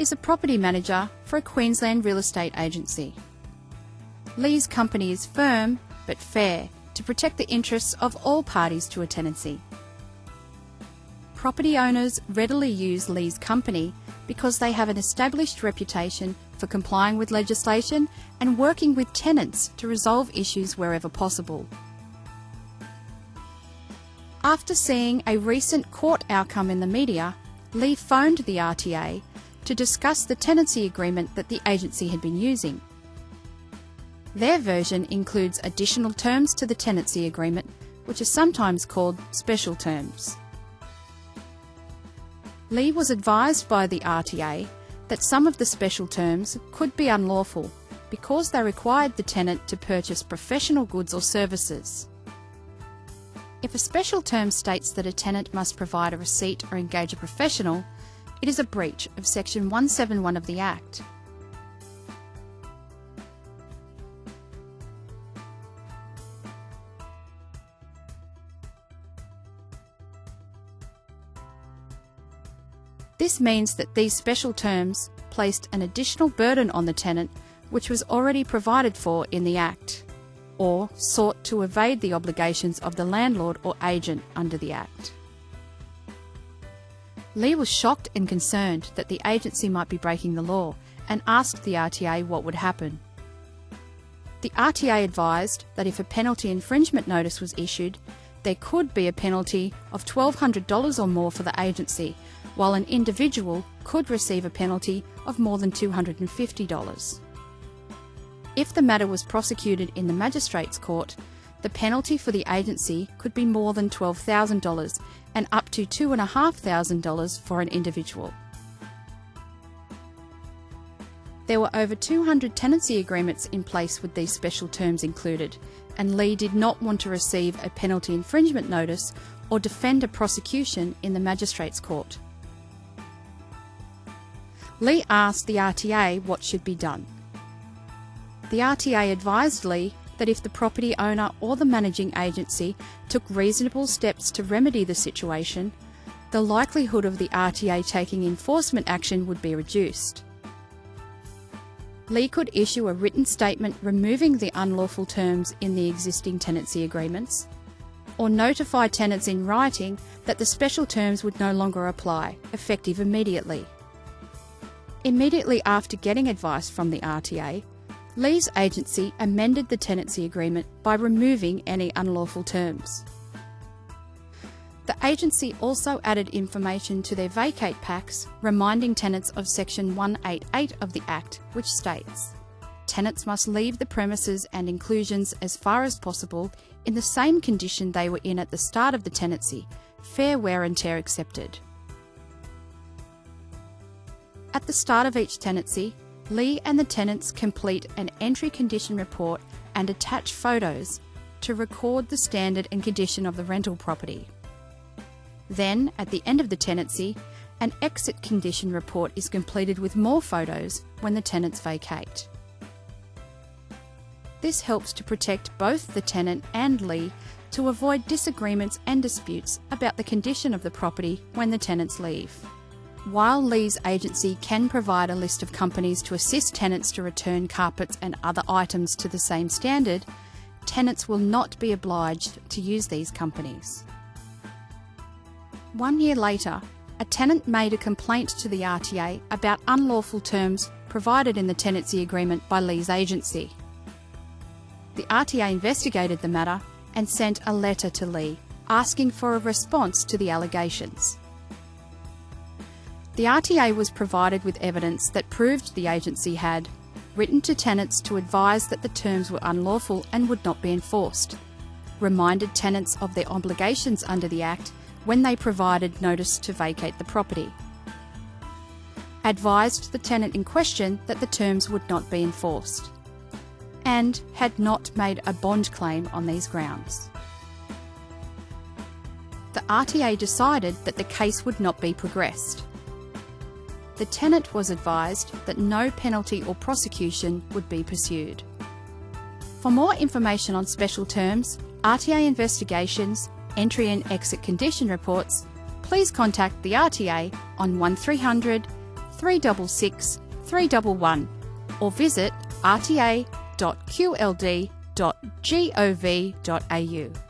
is a property manager for a Queensland real estate agency. Lee's company is firm but fair to protect the interests of all parties to a tenancy. Property owners readily use Lee's company because they have an established reputation for complying with legislation and working with tenants to resolve issues wherever possible. After seeing a recent court outcome in the media, Lee phoned the RTA to discuss the tenancy agreement that the agency had been using. Their version includes additional terms to the tenancy agreement, which are sometimes called special terms. Lee was advised by the RTA that some of the special terms could be unlawful because they required the tenant to purchase professional goods or services. If a special term states that a tenant must provide a receipt or engage a professional, it is a breach of Section 171 of the Act. This means that these special terms placed an additional burden on the tenant which was already provided for in the Act, or sought to evade the obligations of the landlord or agent under the Act. Lee was shocked and concerned that the agency might be breaking the law and asked the RTA what would happen. The RTA advised that if a penalty infringement notice was issued, there could be a penalty of $1,200 or more for the agency while an individual could receive a penalty of more than $250. If the matter was prosecuted in the Magistrates Court, the penalty for the agency could be more than $12,000 and up to $2,500 for an individual. There were over 200 tenancy agreements in place with these special terms included, and Lee did not want to receive a penalty infringement notice or defend a prosecution in the Magistrates Court. Lee asked the RTA what should be done. The RTA advised Lee that if the property owner or the managing agency took reasonable steps to remedy the situation, the likelihood of the RTA taking enforcement action would be reduced. Lee could issue a written statement removing the unlawful terms in the existing tenancy agreements, or notify tenants in writing that the special terms would no longer apply, effective immediately. Immediately after getting advice from the RTA, Lee's agency amended the tenancy agreement by removing any unlawful terms. The agency also added information to their vacate packs reminding tenants of Section 188 of the Act, which states tenants must leave the premises and inclusions as far as possible in the same condition they were in at the start of the tenancy, fair wear and tear accepted. At the start of each tenancy, Lee and the tenants complete an entry condition report and attach photos to record the standard and condition of the rental property. Then, at the end of the tenancy, an exit condition report is completed with more photos when the tenants vacate. This helps to protect both the tenant and Lee to avoid disagreements and disputes about the condition of the property when the tenants leave. While Lee's agency can provide a list of companies to assist tenants to return carpets and other items to the same standard, tenants will not be obliged to use these companies. One year later, a tenant made a complaint to the RTA about unlawful terms provided in the tenancy agreement by Lee's agency. The RTA investigated the matter and sent a letter to Lee asking for a response to the allegations. The RTA was provided with evidence that proved the agency had written to tenants to advise that the terms were unlawful and would not be enforced, reminded tenants of their obligations under the Act when they provided notice to vacate the property, advised the tenant in question that the terms would not be enforced, and had not made a bond claim on these grounds. The RTA decided that the case would not be progressed the tenant was advised that no penalty or prosecution would be pursued. For more information on special terms, RTA investigations, entry and exit condition reports, please contact the RTA on 1300 366 311 or visit rta.qld.gov.au.